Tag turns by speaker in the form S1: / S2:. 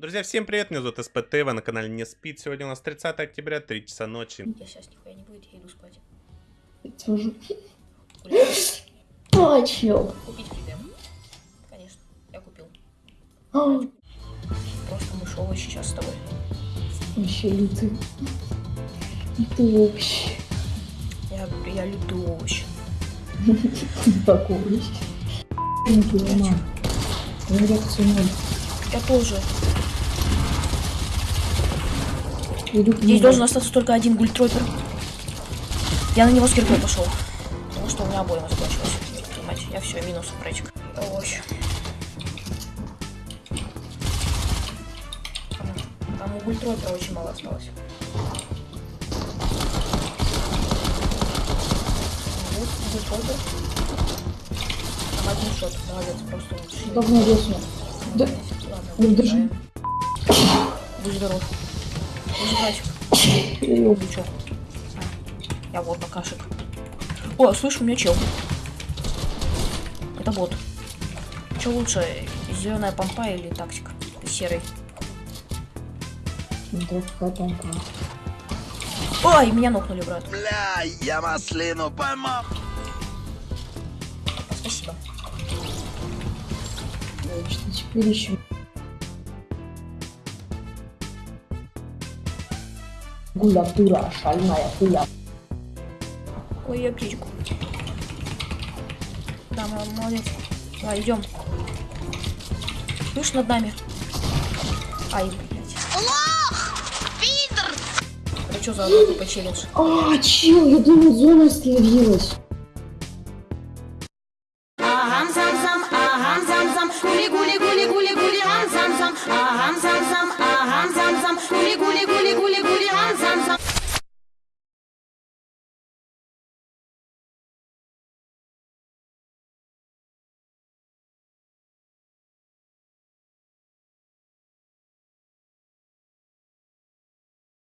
S1: Друзья, всем привет, меня зовут СПТ, вы на канале Не Спит. Сегодня у нас 30 октября, 3 часа ночи.
S2: Я сейчас нихуя не будет, я иду спать.
S3: Тоже.
S2: Гулять.
S3: Точно.
S2: Купить фидем. Конечно, я купил. Просто мышовый сейчас с тобой.
S3: Вообще лютый. Это вообще.
S2: Я говорю, я люблю овощи.
S3: Такой. Не понимаю.
S2: Я тоже.
S3: Иду
S2: Здесь должен остаться только один гультройпер. Я на него с киркой пошел. Потому что у меня обойма закончилась. Понимаете, я все, минус братик. Овощи. Там, у гультройпера очень мало осталось. Вот гультройпер. Там один шот, молодец, просто лучший.
S3: Давно весно. Да.
S2: Ладно. Будь здоров. Я вот бакашек. О, слышь, у меня чел. Это бот. Че лучше, зеленая помпа или таксик? Серый. Ой, меня нокнули, брат.
S4: Бля, я маслину поймал.
S2: Спасибо.
S3: Значит, теперь еще. Гуля дура, шальная хуя.
S2: Ой, я птичку. Да, мо- молодец. Давай, идем. Слышь, над нами. Ай, блядь. Лох! Пидор! Это что за группа челлендж?
S3: А, чел, я думал, зона остановилась.
S5: Агам зам зам, агам зам